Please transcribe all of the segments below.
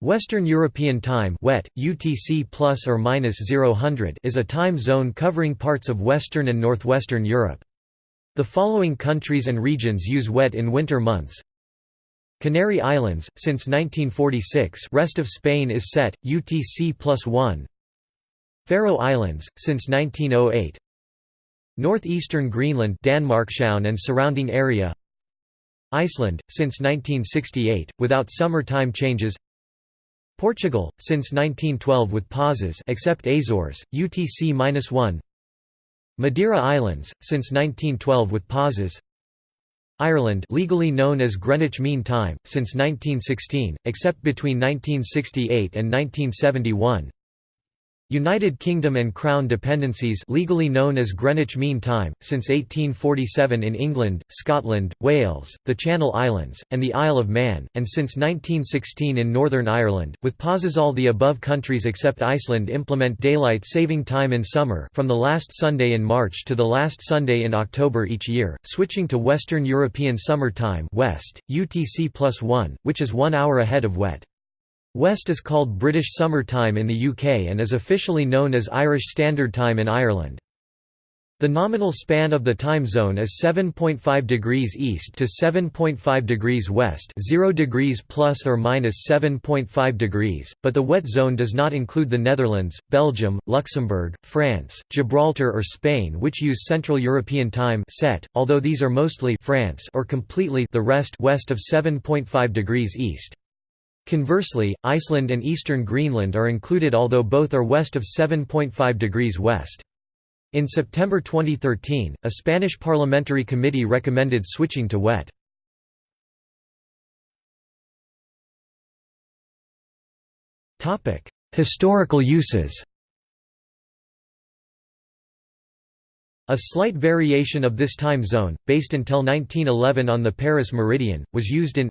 Western European Time (WET, UTC plus or minus 0000) is a time zone covering parts of Western and Northwestern Europe. The following countries and regions use WET in winter months. Canary Islands, since 1946 rest of Spain is CET, UTC plus 1 Faroe Islands, since 1908 Northeastern Greenland Danmarkshavn and surrounding area Iceland, since 1968, without summer time changes Portugal, since 1912 with pauses except Azores, UTC-1 Madeira Islands, since 1912 with pauses. Ireland legally known as Greenwich Mean Time, since 1916, except between 1968 and 1971 United Kingdom and Crown dependencies legally known as Greenwich Mean Time, since 1847 in England, Scotland, Wales, the Channel Islands, and the Isle of Man, and since 1916 in Northern Ireland, with pauses all the above countries except Iceland implement daylight saving time in summer from the last Sunday in March to the last Sunday in October each year, switching to Western European Summer Time WEST, UTC plus 1, which is one hour ahead of WET. WEST is called British Summer Time in the UK and is officially known as Irish Standard Time in Ireland. The nominal span of the time zone is 7.5 degrees east to 7.5 degrees west, 0 degrees plus or minus 7.5 degrees, but the WET zone does not include the Netherlands, Belgium, Luxembourg, France, Gibraltar or Spain which use Central European Time CET, although these are mostly France or completely the rest west of 7.5 degrees east. Conversely, Iceland and eastern Greenland are included although both are west of 7.5 degrees west. In September 2013, a Spanish parliamentary committee recommended switching to WET. Historical uses A slight variation of this time zone, based until 1911 on the Paris meridian, was used in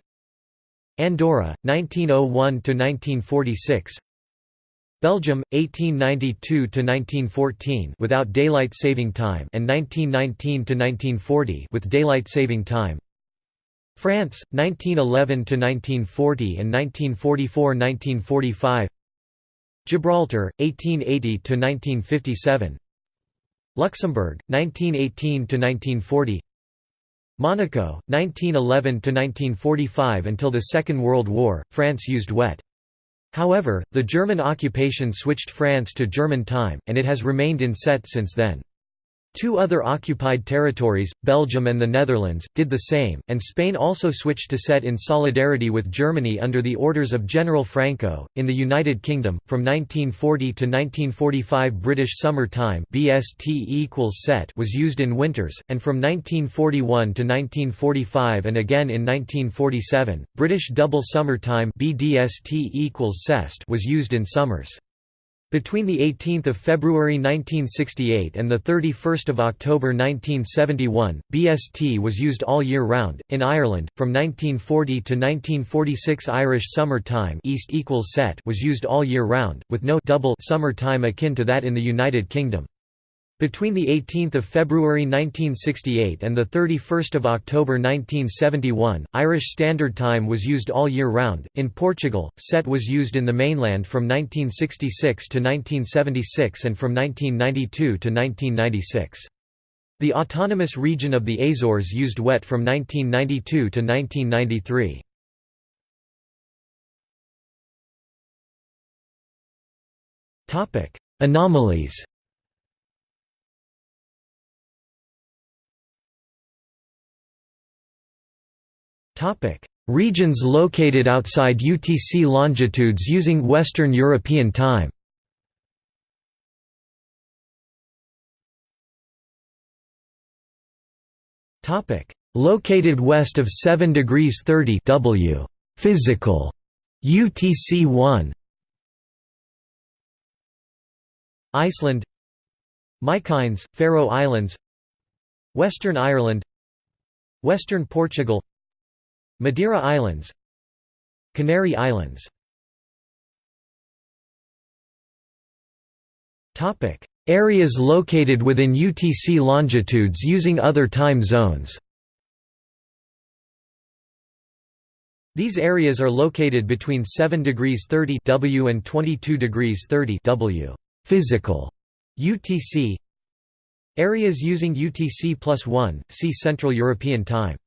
Andorra, 1901–1946 Belgium, 1892–1914 without daylight saving time and 1919–1940 with daylight saving time. France, 1911–1940 and 1944–1945 Gibraltar, 1880–1957 Luxembourg, 1918–1940 Monaco, 1911–1945 Until the Second World War, France used WET. However, the German occupation switched France to German time, and it has remained in CET since then. Two other occupied territories, Belgium and the Netherlands, did the same, and Spain also switched to CET in solidarity with Germany under the orders of General Franco. In the United Kingdom, from 1940 to 1945 British Summer Time (BST equals CET) was used in winters, and from 1941 to 1945 and again in 1947, British Double Summer Time (BDST equals CEST) was used in summers. Between 18 February 1968 and 31 October 1971, BST was used all year round. In Ireland, from 1940 to 1946 Irish Summer Time East equals CET was used all year round, with no double summer time akin to that in the United Kingdom. Between 18 February 1968 and 31 October 1971, Irish Standard Time was used all year round. In Portugal, CET was used in the mainland from 1966 to 1976 and from 1992 to 1996. The autonomous region of the Azores used WET from 1992 to 1993. Anomalies Regions located outside UTC longitudes using Western European time. Located west of 7 degrees 30 W. Physical. UTC 1. Iceland. Mykines, Faroe Islands. Western Ireland. Western Portugal Madeira Islands Canary Islands. Areas located within UTC longitudes using other time zones. These areas are located between 7 degrees 30 W and 22 degrees 30 W. Physical UTC Areas using UTC plus 1, see Central European Time